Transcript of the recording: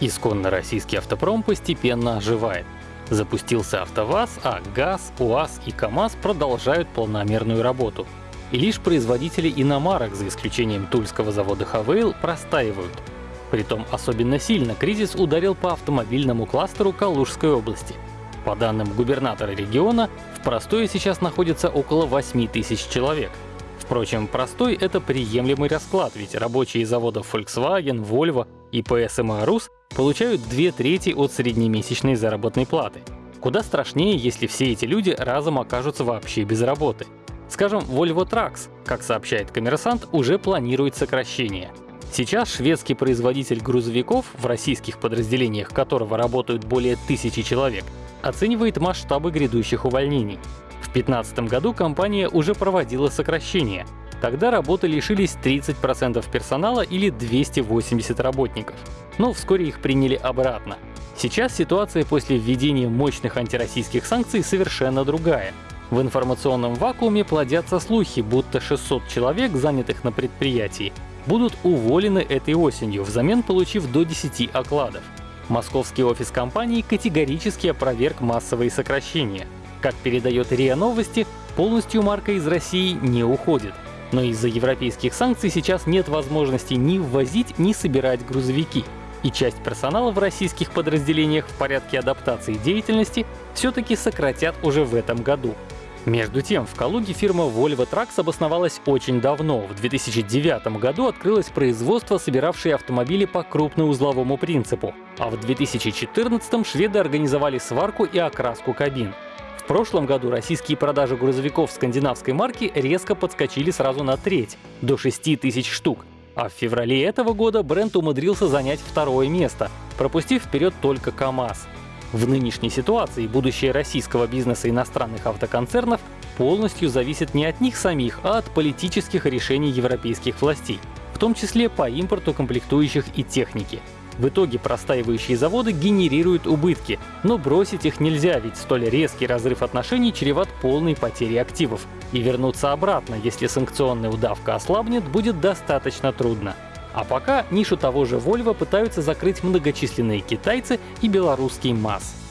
Исконно российский автопром постепенно оживает. Запустился АвтоВАЗ, а ГАЗ, УАЗ и КАМАЗ продолжают полномерную работу. И лишь производители иномарок, за исключением тульского завода Хавейл, простаивают. Притом особенно сильно кризис ударил по автомобильному кластеру Калужской области. По данным губернатора региона, в простое сейчас находится около 8 тысяч человек. Впрочем, простой — это приемлемый расклад, ведь рабочие заводов Volkswagen, Volvo и PSMA Rus получают две трети от среднемесячной заработной платы. Куда страшнее, если все эти люди разом окажутся вообще без работы. Скажем, Volvo Trucks, как сообщает коммерсант, уже планирует сокращение. Сейчас шведский производитель грузовиков, в российских подразделениях которого работают более тысячи человек, оценивает масштабы грядущих увольнений. В 2015 году компания уже проводила сокращение. Тогда работы лишились 30% персонала или 280 работников. Но вскоре их приняли обратно. Сейчас ситуация после введения мощных антироссийских санкций совершенно другая. В информационном вакууме плодятся слухи, будто 600 человек, занятых на предприятии, будут уволены этой осенью, взамен получив до 10 окладов. Московский офис компании категорически опроверг массовые сокращения. Как передает РИА Новости, полностью марка из России не уходит. Но из-за европейских санкций сейчас нет возможности ни ввозить, ни собирать грузовики. И часть персонала в российских подразделениях в порядке адаптации деятельности все-таки сократят уже в этом году. Между тем, в Калуге фирма Volvo Trucks обосновалась очень давно. В 2009 году открылось производство, собиравшее автомобили по крупноузловому принципу. А в 2014 шведы организовали сварку и окраску кабин. В прошлом году российские продажи грузовиков скандинавской марки резко подскочили сразу на треть, до 6 тысяч штук. А в феврале этого года бренд умудрился занять второе место, пропустив вперед только КАМАЗ. В нынешней ситуации будущее российского бизнеса иностранных автоконцернов полностью зависит не от них самих, а от политических решений европейских властей, в том числе по импорту комплектующих и техники. В итоге простаивающие заводы генерируют убытки, но бросить их нельзя, ведь столь резкий разрыв отношений чреват полной потерей активов. И вернуться обратно, если санкционная удавка ослабнет, будет достаточно трудно. А пока нишу того же Volvo пытаются закрыть многочисленные китайцы и белорусский МАЗ.